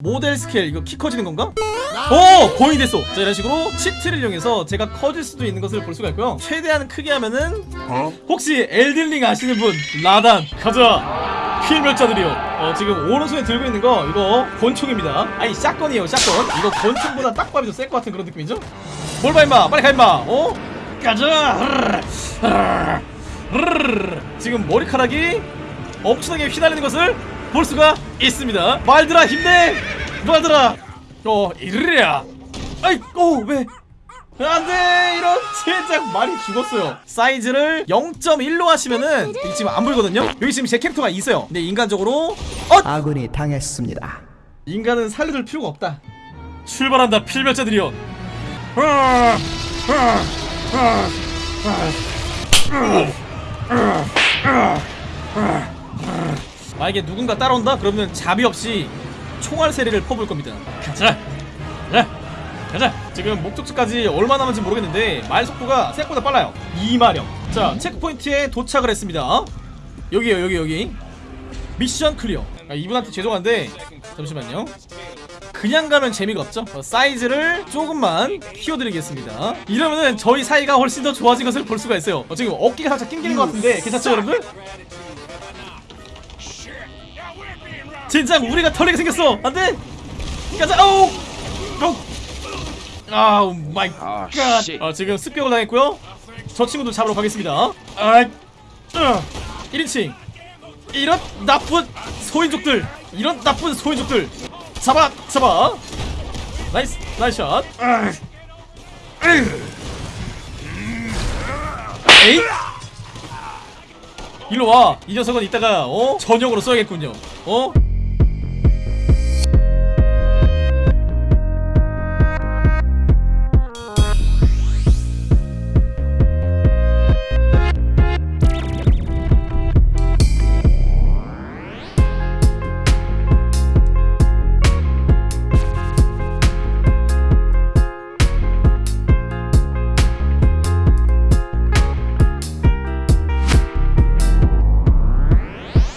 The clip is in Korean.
모델 스케일 이거 키 커지는 건가? 오! 거의 됐어. 자 이런 식으로 cheat를 이용해서 제가 커질 수도 있는 것을 볼 수가 있고요. 최대한 크게 하면은 혹시 Elden Ring 아시는 분? Radahn. 가자. 필멸자들이여. 어 지금 오른손에 들고 있는 거 이거 권총입니다. 아니 shotgun이에요 shotgun. 이거 권총보다 딱밤이 더 셀 것 같은 그런 느낌이죠? 뭘 봐 임마. 빨리 가 임마. 어? 가자. 지금 머리카락이 엄청나게 휘날리는 것을 볼 수가 있습니다. 말들아 힘내! 말들아! 어 이르랴! 아이 어왜? 안돼! 이런 젠장 말이 죽었어요. 사이즈를 0.1로 하시면은 지금 안 보이거든요? 여기 지금 제 캐릭터가 있어요. 근데 인간적으로 어 아군이 당했습니다. 인간은 살려줄 필요가 없다. 출발한다 필멸자들이여 만약에 누군가 따라온다? 그러면 자비 없이 총알 세례를 퍼부을 겁니다. 가자! 가자! 가자! 지금 목적지까지 얼마 남은지 모르겠는데 말 속도가 생각보다 빨라요. 2마력 자 checkpoint에 도착을 했습니다. 여기요 여기 여기. mission clear. 아, 이분한테 죄송한데 잠시만요. 그냥 가면 재미가 없죠? 어, 사이즈를 조금만 키워드리겠습니다. 이러면은 저희 사이가 훨씬 더 좋아진 것을 볼 수가 있어요. 어, 지금 어깨가 살짝 낑기는 것 같은데 괜찮죠 여러분들? 진짜 우리가 털리게 생겼어. 안돼! 가자! 아우! Oh my god. 아, 지금 습격을 당했고요. 저 친구도 잡으러 가겠습니다. 아, 어, 1인칭. 이런 나쁜 소인족들. 이런 나쁜 소인족들. 잡아 잡아. nice nice shot. 아, 에이 일로 와 이 녀석은 이따가 어? 전용으로 써야겠군요. 어